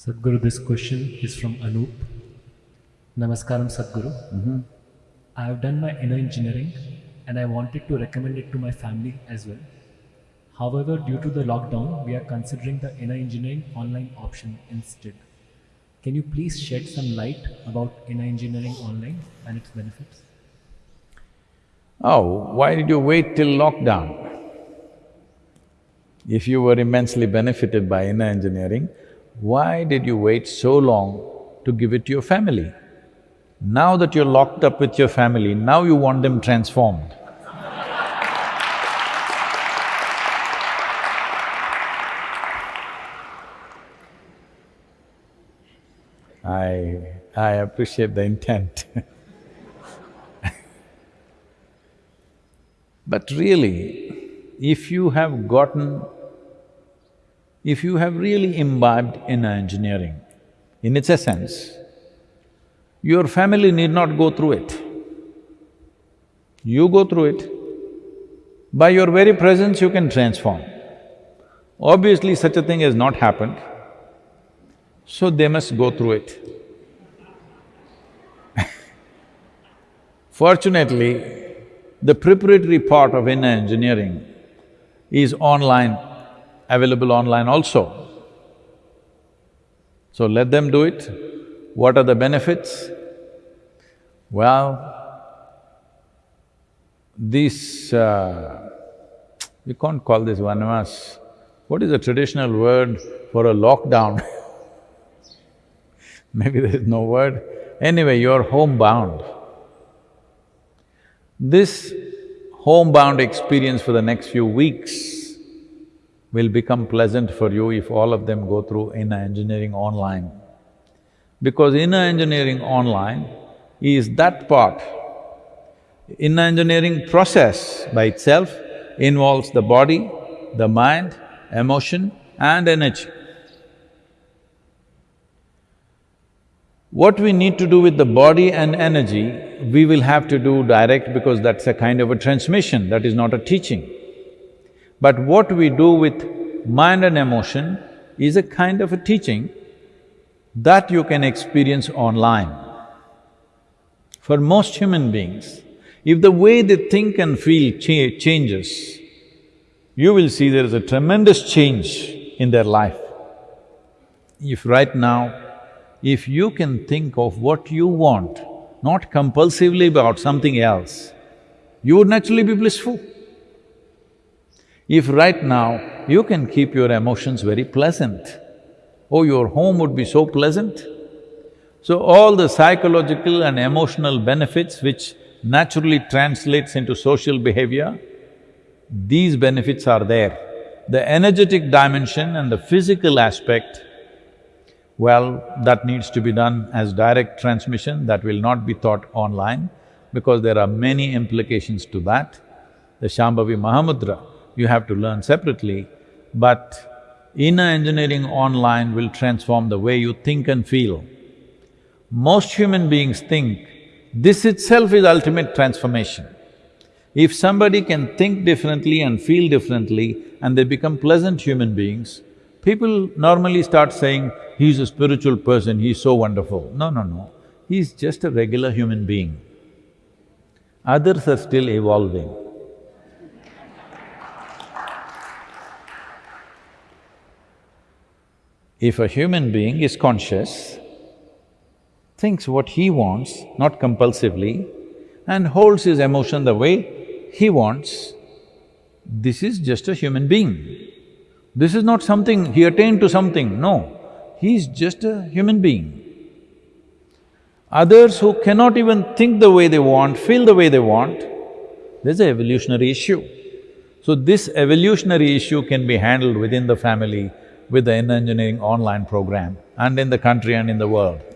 Sadhguru, this question is from Anup. Namaskaram, Sadhguru. Mm-hmm. I have done my inner engineering and I wanted to recommend it to my family as well. However, due to the lockdown, we are considering the inner engineering online option instead. Can you please shed some light about inner engineering online and its benefits? Oh, why did you wait till lockdown? If you were immensely benefited by inner engineering, why did you wait so long to give it to your family? Now that you're locked up with your family, now you want them transformed. I… I appreciate the intent But really, if you have gotten… if you have really imbibed inner engineering, in its essence, your family need not go through it. You go through it. By your very presence, you can transform. Obviously, such a thing has not happened, so they must go through it. Fortunately, the preparatory part of inner engineering is online, available online also. So let them do it. What are the benefits? Well, this… Uh, can't call this vanavas. What is the traditional word for a lockdown? Maybe there is no word. Anyway, you're homebound. This homebound experience for the next few weeks will become pleasant for you if all of them go through inner engineering online. Because inner engineering online is that part. Inner engineering process by itself involves the body, the mind, emotion and energy. What we need to do with the body and energy, we will have to do direct because that's a kind of a transmission, that is not a teaching. But what we do with mind and emotion is a kind of a teaching that you can experience online. For most human beings, if the way they think and feel cha changes, you will see there is a tremendous change in their life. If right now if you can think of what you want, not compulsively about something else, you would naturally be blissful. If right now you can keep your emotions very pleasant, oh, your home would be so pleasant. So all the psychological and emotional benefits which naturally translates into social behavior, these benefits are there. The energetic dimension and the physical aspect well, that needs to be done as direct transmission, that will not be taught online because there are many implications to that. The Shambhavi Mahamudra, you have to learn separately, but inner engineering online will transform the way you think and feel. Most human beings think this itself is ultimate transformation. If somebody can think differently and feel differently and they become pleasant human beings, people normally start saying, he's a spiritual person, he's so wonderful. No, no, no. He's just a regular human being. Others are still evolving. If a human being is conscious, thinks what he wants, not compulsively, and holds his emotion the way he wants, this is just a human being. This is not something, he attained to something, no he's just a human being. Others who cannot even think the way they want, feel the way they want, there's an evolutionary issue. So this evolutionary issue can be handled within the family with the inner engineering online program and in the country and in the world.